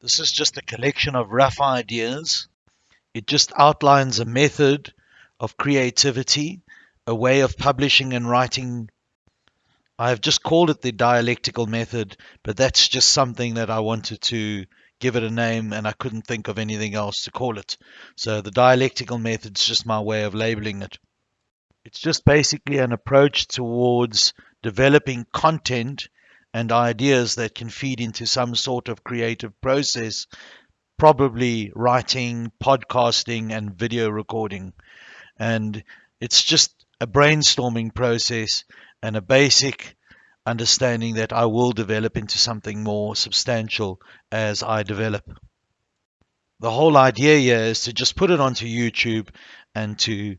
This is just a collection of rough ideas. It just outlines a method of creativity, a way of publishing and writing. I've just called it the dialectical method, but that's just something that I wanted to give it a name and I couldn't think of anything else to call it. So the dialectical method is just my way of labeling it. It's just basically an approach towards developing content and ideas that can feed into some sort of creative process, probably writing, podcasting, and video recording. And it's just a brainstorming process and a basic understanding that I will develop into something more substantial as I develop. The whole idea here is to just put it onto YouTube and to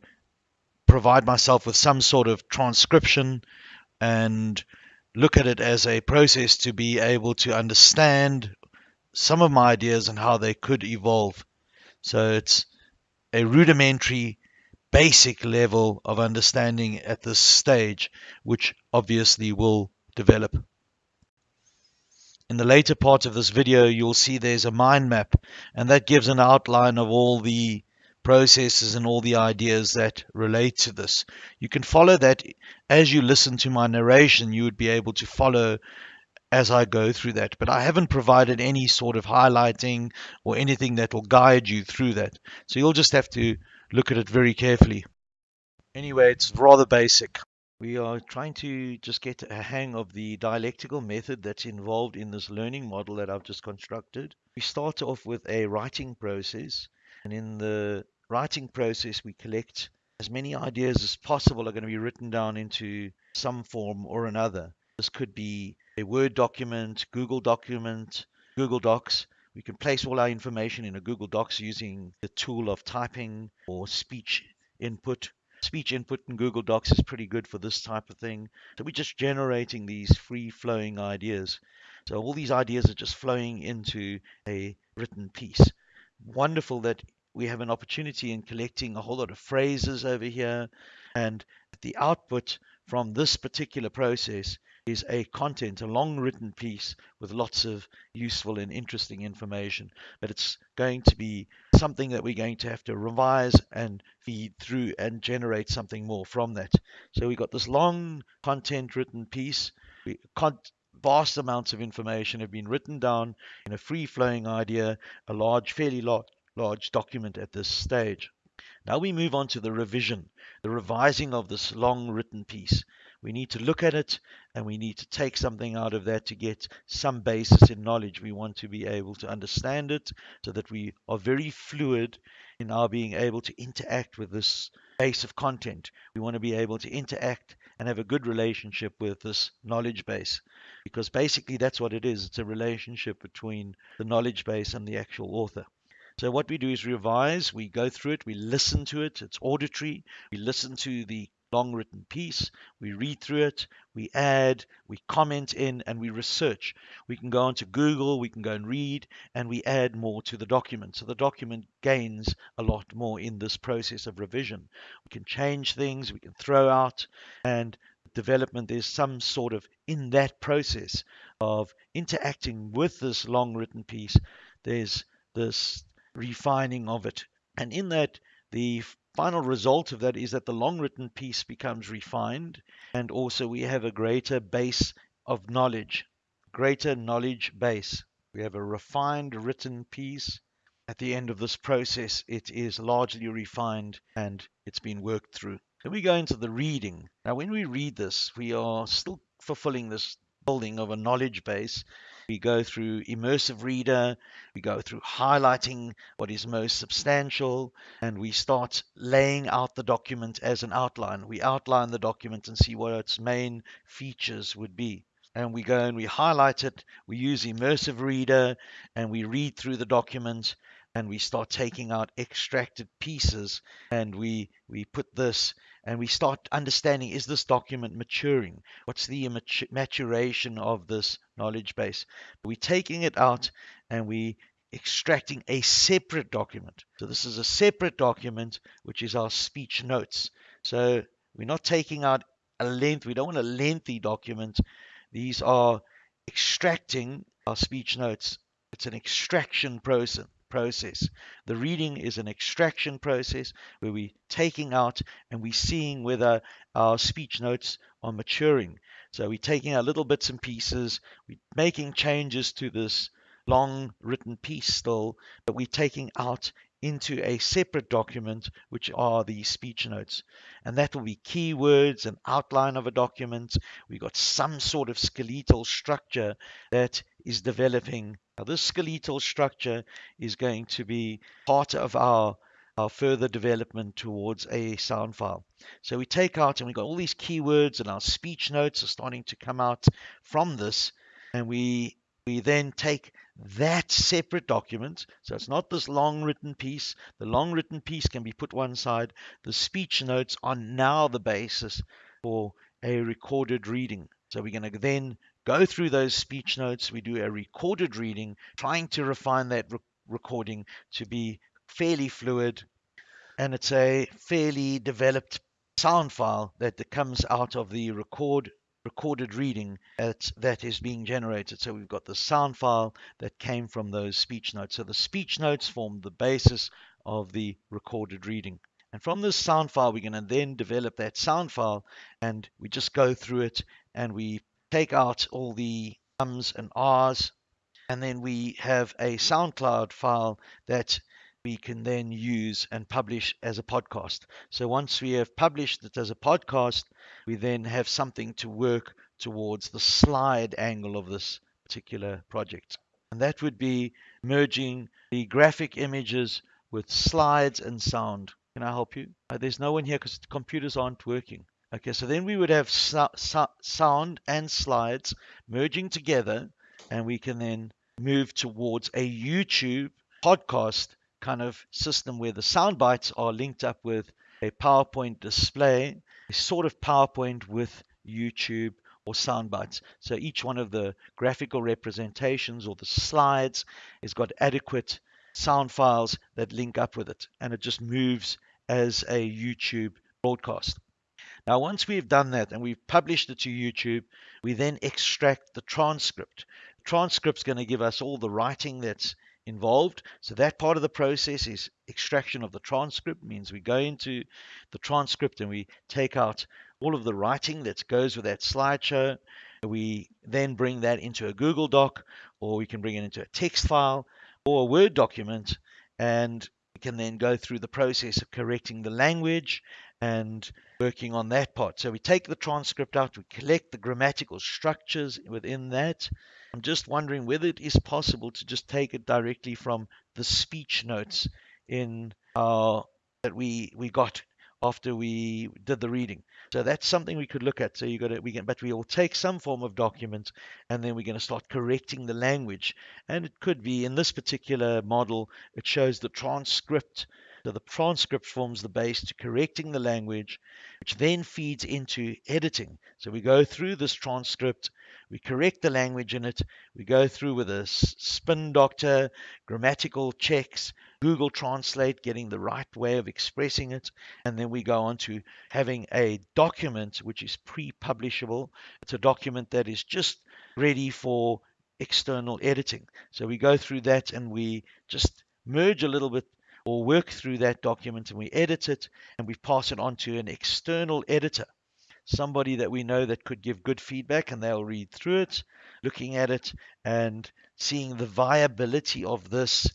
provide myself with some sort of transcription and look at it as a process to be able to understand some of my ideas and how they could evolve. So it's a rudimentary, basic level of understanding at this stage, which obviously will develop. In the later part of this video, you'll see there's a mind map, and that gives an outline of all the processes and all the ideas that relate to this. You can follow that as you listen to my narration, you would be able to follow as I go through that. But I haven't provided any sort of highlighting or anything that will guide you through that. So you'll just have to look at it very carefully. Anyway, it's rather basic. We are trying to just get a hang of the dialectical method that's involved in this learning model that I've just constructed. We start off with a writing process and in the writing process, we collect as many ideas as possible are going to be written down into some form or another. This could be a Word document, Google document, Google Docs. We can place all our information in a Google Docs using the tool of typing or speech input. Speech input in Google Docs is pretty good for this type of thing. So we're just generating these free flowing ideas. So all these ideas are just flowing into a written piece wonderful that we have an opportunity in collecting a whole lot of phrases over here. And the output from this particular process is a content, a long written piece with lots of useful and interesting information. But it's going to be something that we're going to have to revise and feed through and generate something more from that. So we've got this long content written piece. We, vast amounts of information have been written down in a free flowing idea, a large, fairly large, large document at this stage. Now we move on to the revision, the revising of this long written piece. We need to look at it and we need to take something out of that to get some basis in knowledge. We want to be able to understand it so that we are very fluid in our being able to interact with this base of content. We want to be able to interact and have a good relationship with this knowledge base. Because basically that's what it is. It's a relationship between the knowledge base and the actual author. So what we do is revise, we go through it, we listen to it, it's auditory, we listen to the long written piece, we read through it, we add, we comment in, and we research. We can go onto Google, we can go and read, and we add more to the document. So the document gains a lot more in this process of revision. We can change things, we can throw out, and development, there's some sort of in that process of interacting with this long written piece, there's this refining of it. And in that, the final result of that is that the long written piece becomes refined and also we have a greater base of knowledge, greater knowledge base. We have a refined written piece. At the end of this process, it is largely refined and it's been worked through. Then we go into the reading. Now, when we read this, we are still fulfilling this building of a knowledge base we go through immersive reader, we go through highlighting what is most substantial, and we start laying out the document as an outline. We outline the document and see what its main features would be. And we go and we highlight it, we use immersive reader, and we read through the document and we start taking out extracted pieces and we we put this and we start understanding is this document maturing? What's the maturation of this knowledge base? We're taking it out and we extracting a separate document. So this is a separate document, which is our speech notes. So we're not taking out a length, we don't want a lengthy document. These are extracting our speech notes It's an extraction process process. The reading is an extraction process where we're taking out and we're seeing whether our speech notes are maturing. So we're taking our little bits and pieces, we're making changes to this long written piece still, but we're taking out into a separate document, which are the speech notes. And that will be keywords, an outline of a document. We've got some sort of skeletal structure that is developing. Now, this skeletal structure is going to be part of our our further development towards a sound file. So we take out and we've got all these keywords and our speech notes are starting to come out from this and we we then take that separate document. So it's not this long written piece. The long written piece can be put one side. The speech notes are now the basis for a recorded reading. So we're going to then go through those speech notes. We do a recorded reading, trying to refine that re- recording to be fairly fluid. And it's a fairly developed sound file that comes out of the record recorded reading at, that is being generated. So we've got the sound file that came from those speech notes. So the speech notes form the basis of the recorded reading. And from this sound file, we're going to then develop that sound file and we just go through it and we take out all the ums and ahs. And then we have a SoundCloud file that we can then use and publish as a podcast. So once we have published it as a podcast, we then have something to work towards the slide angle of this particular project. And that would be merging the graphic images with slides and sound. Can I help you? Uh, there's no one here because the computers aren't working. Okay, so then we would have so- so- sound and slides merging together, and we can then move towards a YouTube podcast kind of system where the sound bites are linked up with a PowerPoint display, sort of PowerPoint with YouTube or sound bites. So each one of the graphical representations or the slides has got adequate sound files that link up with it, and it just moves as a YouTube broadcast. Now, once we've done that and we've published it to YouTube, we then extract the transcript. The transcript's going to give us all the writing that's involved. So that part of the process is extraction of the transcript, means we go into the transcript and we take out all of the writing that goes with that slideshow. We then bring that into a Google Doc, or we can bring it into a text file or a Word document, and we can then go through the process of correcting the language and working on that part. So we take the transcript out, we collect the grammatical structures within that. I'm just wondering whether it is possible to just take it directly from the speech notes in our that we we got after we did the reading. So that's something we could look at. So you got we can, but we will take some form of document, and then we're going to start correcting the language. And it could be in this particular model, it shows the transcript. So the transcript forms the base to correcting the language, which then feeds into editing. So we go through this transcript, we correct the language in it, we go through with a spin doctor, grammatical checks, Google Translate, getting the right way of expressing it, and then we go on to having a document which is pre-publishable. It's a document that is just ready for external editing. So we go through that and we just merge a little bit or work through that document and we edit it and we pass it on to an external editor somebody that we know that could give good feedback and they'll read through it, looking at it and seeing the viability of this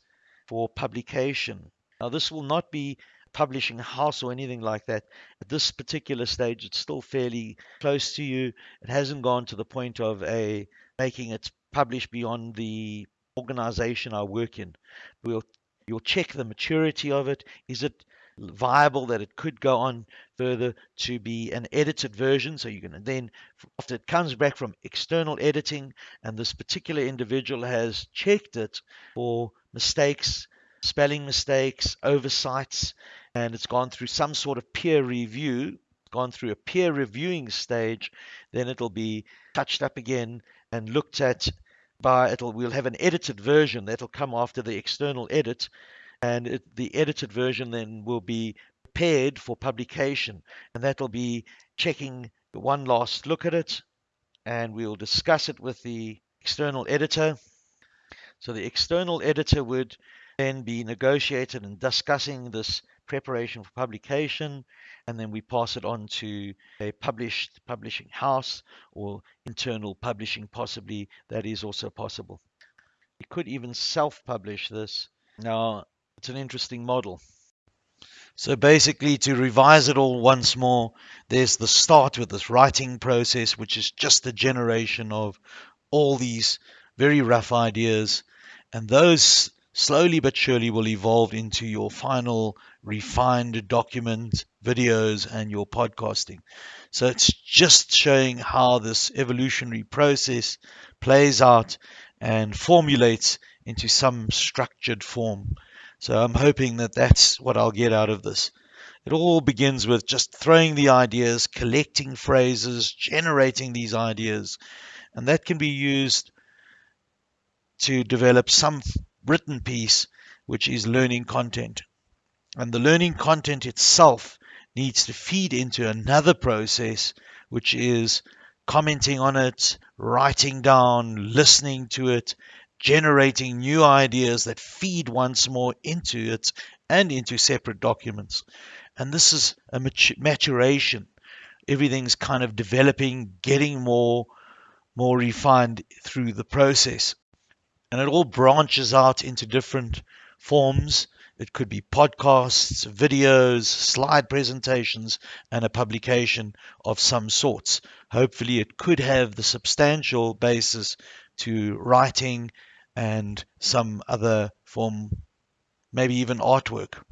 for publication. Now, this will not be publishing house or anything like that. At this particular stage, it's still fairly close to you. It hasn't gone to the point of a making it published beyond the organization I work in. We'll you'll check the maturity of it. Is it viable that it could go on further to be an edited version. So you can then, after it comes back from external editing, and this particular individual has checked it for mistakes, spelling mistakes, oversights, and it's gone through some sort of peer review, gone through a peer reviewing stage, then it'll be touched up again and looked at by it'll we'll have an edited version that'll come after the external edit and it, the edited version then will be prepared for publication and that'll be checking one last look at it and we'll discuss it with the external editor So the external editor would then be negotiated and discussing this preparation for publication, and then we pass it on to a published publishing house or internal publishing, possibly. That is also possible. We could even self-publish this. Now, it's an interesting model. So basically, to revise it all once more, there's the start with this writing process, which is just the generation of all these very rough ideas. And those slowly but surely will evolve into your final refined document, videos, and your podcasting. So it's just showing how this evolutionary process plays out and formulates into some structured form. So I'm hoping that that's what I'll get out of this. It all begins with just throwing the ideas, collecting phrases, generating these ideas, and that can be used to develop some written piece which is learning content. And the learning content itself needs to feed into another process which is commenting on it, writing down, listening to it, generating new ideas that feed once more into it and into separate documents. And this is a maturation. Everything's kind of developing, getting more more refined through the process. And it all branches out into different forms. It could be podcasts, videos, slide presentations, and a publication of some sorts. Hopefully, it could have the substantial basis to writing and some other form, maybe even artwork.